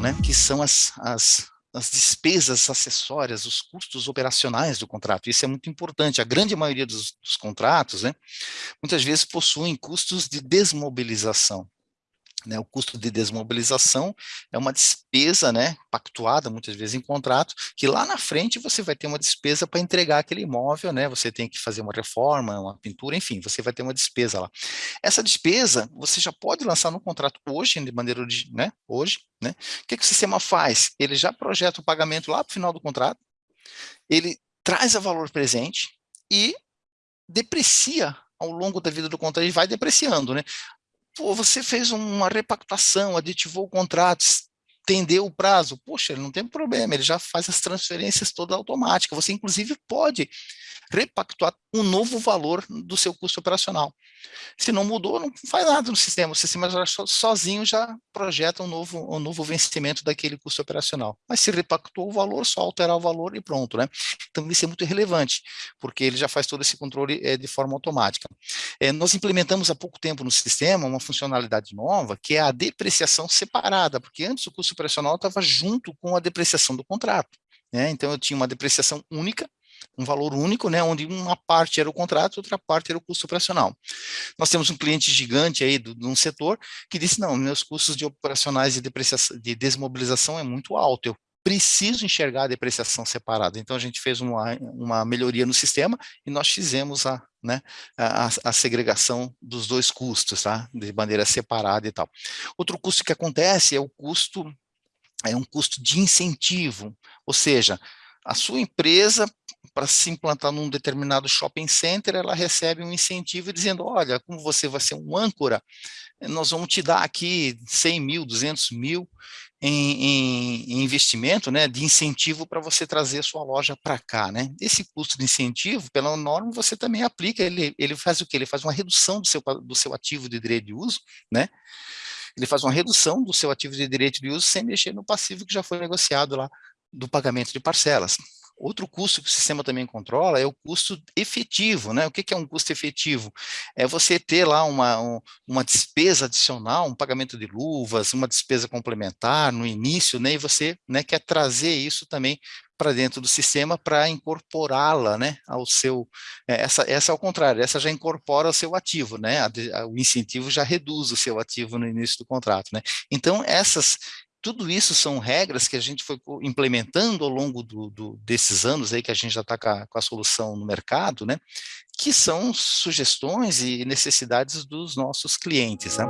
né, que são as, as, as despesas acessórias, os custos operacionais do contrato. Isso é muito importante. A grande maioria dos, dos contratos, né, muitas vezes possuem custos de desmobilização. Né, o custo de desmobilização é uma despesa né, pactuada, muitas vezes em contrato, que lá na frente você vai ter uma despesa para entregar aquele imóvel, né, você tem que fazer uma reforma, uma pintura, enfim, você vai ter uma despesa lá. Essa despesa você já pode lançar no contrato hoje, de maneira né, hoje. Né? O que, que o sistema faz? Ele já projeta o pagamento lá para o final do contrato, ele traz a valor presente e deprecia ao longo da vida do contrato, ele vai depreciando, né? Pô, você fez uma repactuação, aditivou o contrato, estendeu o prazo. Poxa, ele não tem problema, ele já faz as transferências toda automática. Você, inclusive, pode repactuar um novo valor do seu custo operacional. Se não mudou, não faz nada no sistema, o sistema já sozinho já projeta um novo, um novo vencimento daquele custo operacional. Mas se repactuou o valor, só alterar o valor e pronto, né? Então isso é muito relevante, porque ele já faz todo esse controle é, de forma automática. É, nós implementamos há pouco tempo no sistema uma funcionalidade nova, que é a depreciação separada, porque antes o custo operacional estava junto com a depreciação do contrato. Né? Então eu tinha uma depreciação única, um valor único, né, onde uma parte era o contrato, outra parte era o custo operacional. Nós temos um cliente gigante aí do, de um setor que disse, não, meus custos de operacionais de, depreciação, de desmobilização é muito alto, eu preciso enxergar a depreciação separada. Então, a gente fez uma, uma melhoria no sistema e nós fizemos a, né, a, a, segregação dos dois custos, tá? de maneira separada e tal. Outro custo que acontece é o custo, é um custo de incentivo, ou seja, a sua empresa para se implantar num determinado shopping center, ela recebe um incentivo dizendo, olha, como você vai ser um âncora, nós vamos te dar aqui 100 mil, 200 mil em, em, investimento, né, de incentivo para você trazer a sua loja para cá, né. Esse custo de incentivo, pela norma, você também aplica, ele, ele faz o que? Ele faz uma redução do seu, do seu ativo de direito de uso, né, ele faz uma redução do seu ativo de direito de uso sem mexer no passivo que já foi negociado lá do pagamento de parcelas. Outro custo que o sistema também controla é o custo efetivo, né? O que, é um custo efetivo? É você ter lá uma, um, uma despesa adicional, um pagamento de luvas, uma despesa complementar no início, né? E você né, quer trazer isso também para dentro do sistema para incorporá-la, né, ao seu, é, essa, essa ao contrário, essa já incorpora o seu ativo, né, a, a, o incentivo já reduz o seu ativo no início do contrato, né, então essas, tudo isso são regras que a gente foi implementando ao longo do, do, desses anos aí que a gente já está com, com, a solução no mercado, né? Que são sugestões e necessidades dos nossos clientes, né?